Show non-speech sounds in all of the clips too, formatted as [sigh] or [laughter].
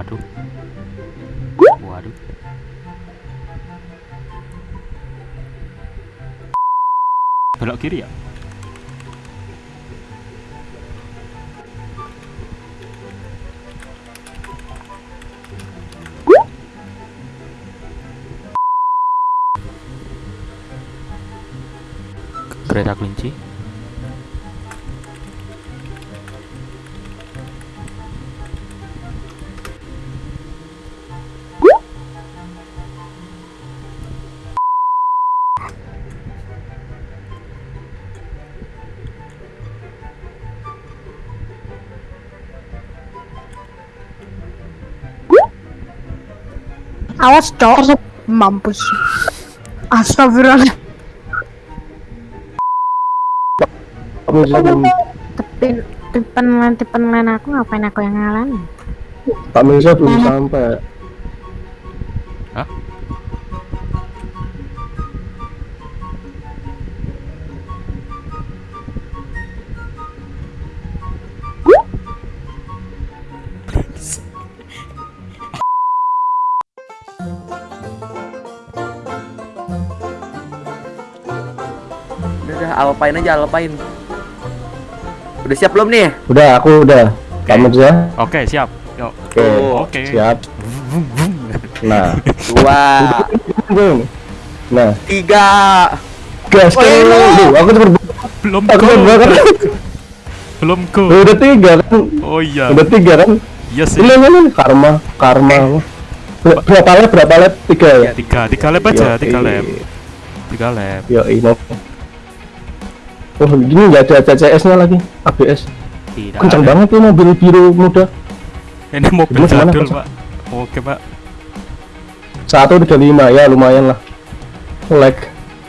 Waduh. Waduh. Belok kiri ya? Kereta kelinci. Awas cowok mampus. Astagfirullah. Tapi tipen lain tipen lain aku ngapain aku yang ngalahin? Pak Mirza belum sampai. Udah, alpain aja, alpain. Udah siap belum nih? Udah, aku udah. Pak Oke. Mirza. Oke, siap. Yuk. Oke. Oke. Siap. Nah. Dua, Belum. Nah, tiga. gas Oh, iya. Duh, aku tuh ber- Belum aku kan. Belum go. Udah tiga kan. Oh iya. Udah tiga kan. Iya sih. Ini ini ini. karma, karma. Ber- Berapa lap? Berapa lap? Tiga ya. Tiga, tiga lap aja, tiga lap. Tiga lap. Yo, ini. Oh, gini nggak ada CCS-nya lagi. ABS. Tidak. Kencang ada. banget tuh mobil biru muda. Ini mobil jadul? Pak. Oke, Pak. Satu tiga lima ya lumayan lah. Lag.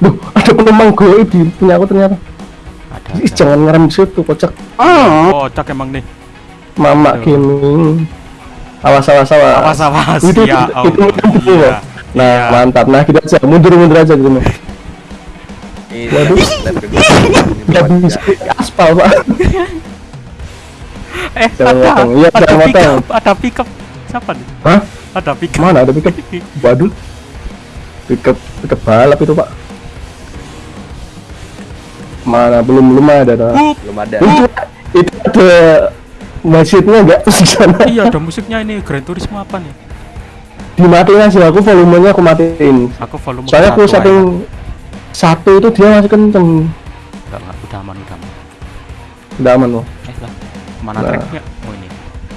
Duh, ada penumpang goib di punya aku ternyata. Ada. Ih, ada. jangan ngerem di situ, kocak. Oh, cak emang nih. Mama Aduh. gaming. Awas awas awas. Awas awas. Itu- Ya itu- Allah. itu- itu- Iya. Nah, Iya. mantap. Nah, kita aja mundur mundur aja gitu. [laughs] Ini Waduh. kedua. Bisa tiga. aspal, Pak. [laughs] Eh, Jangan ada. motong. Iya, Ada jangan pick motong. up, ada pick up. Siapa nih? Hah? Ada pick up. Mana ada pickup? Waduh. Pickup pickup balap itu, Pak. Mana belum belum ada. Hup. Belum ada. Itu itu ada masjidnya enggak [laughs] di sana? Iya, ada musiknya ini Gran Turismo apa nih? Dimatiin aja aku volumenya aku matiin. Aku volume Soalnya aku aja. Satu itu dia masih kenceng. Enggak, enggak, udah aman, udah aman. Udah aman loh. Eh, lah. Mana Nah. tracknya? Oh, ini.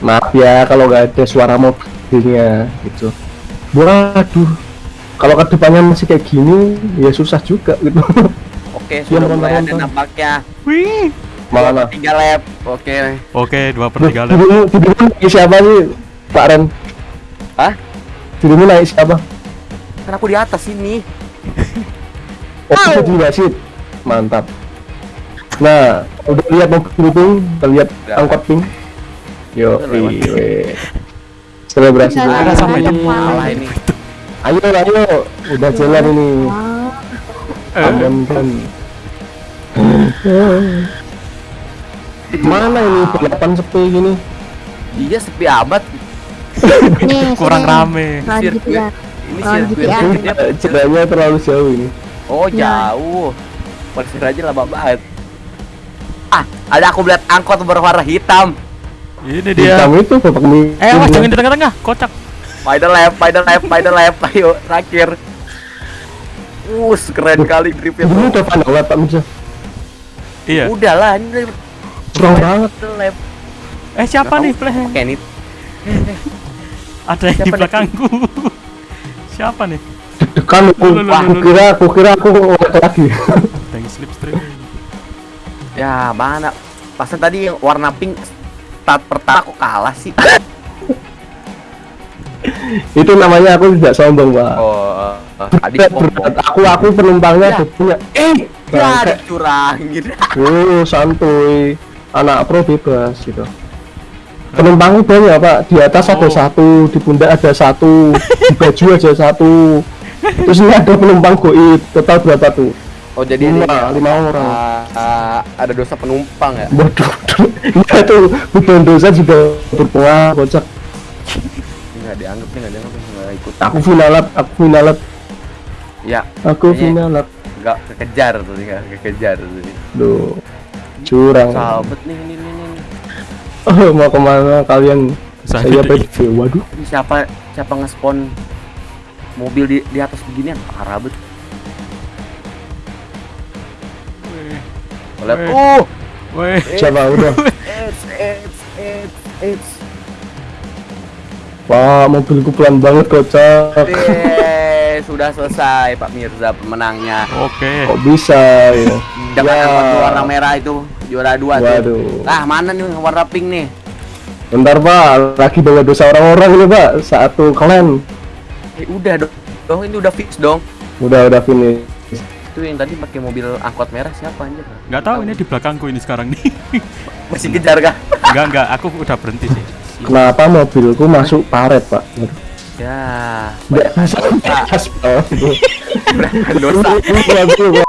Maaf ya kalau nggak ada suara mobilnya gitu. Waduh. Kalau ke depannya masih kayak gini, ya susah juga gitu. Oke, sudah mulai ada nampaknya. Wih. Mana? Tiga lap. Oke. Oke, dua per tiga lap. Naik siapa sih, Pak Ren? Hah? Dirimu naik siapa? Kan aku di atas ini. [laughs] Oh, itu di wasit. Mantap. Nah, udah lihat mobil pink, udah lihat angkot pink. Yo, iya. Selebrasi dulu. Ada sama itu. Salah ini. Ayo, ayo, udah jalan ini. Aman kan. Mana ini balapan sepi gini? Iya sepi. [laughs] Nih, kurang rame. Sirkuit. ya. Ini sirkuit. ya. sirkuitnya Jalannya terlalu jauh ini. Oh jauh. Parkir aja lama banget. Ah, ada aku lihat angkot berwarna hitam. Ini dia. Hitam itu bapak mie. Eh, awas jangan di tengah-tengah, kocak. Final lap, final lap, final lap. Ayo, terakhir. Us, keren kali gripnya Dulu udah final lap Pak Mirza. Iya. Udah lah, ini Kurang banget. lap. Eh, siapa nih, Pleh? Oke, ini [laughs] Ada yang di belakangku. [laughs] Siapa nih? Deg-degan aku. Kira aku kira aku lagi. [laughs] Tank slipstream. ya mana? Pasan tadi yang warna pink start pertama aku kalah sih. [laughs] itu namanya aku tidak sombong, Pak. Oh, tadi Berat, sombong. berat. Aku aku penumpangnya Ya. punya. Eh, ya dicurangin. [laughs] Oh, santuy. Anak pro bebas gitu. Penumpangnya banyak, Pak. Di atas ada Oh. satu, di pundak ada satu, di baju aja satu. Terus ini ada penumpang goib. Total berapa tuh? Oh, jadi Lima, ini lima orang. ah, ah, ada dosa penumpang ya? Waduh, ya tuh beban dosa juga berpengaruh kocak. nggak dianggap nih nggak dianggap nih nggak ikut Aku finalat, aku finalat, ya aku finalat. nggak kekejar tuh nggak kekejar tuh Duh, curang. sahabat nih ini ini ini Oh, mau ke mana kalian? Saya PDV. Waduh, siapa siapa nge-spawn mobil di di atas beginian parah Lihat, Weh. uh Weh, siapa udah? [laughs] it's it's it's it's Wah, mobilku pelan banget kocak. Eh, sudah selesai Pak Mirza pemenangnya oke. Kok bisa ya? dengan Ya. angkot warna merah itu juara dua tuh Waduh. ah mana nih warna pink nih Bentar pak, lagi bawa dosa orang-orang ini pak. Satu klan. Eh udah dong dong ini udah fix dong Udah udah finish. itu yang tadi pakai mobil angkot merah siapa anjir Nggak tahu ini di belakangku ini sekarang nih. [laughs] masih kejar kah Enggak enggak, aku udah berhenti sih. Kenapa mobilku masuk paret pak? ya Nggak masuk dosa [laughs] aspal. [laughs] berapa dosa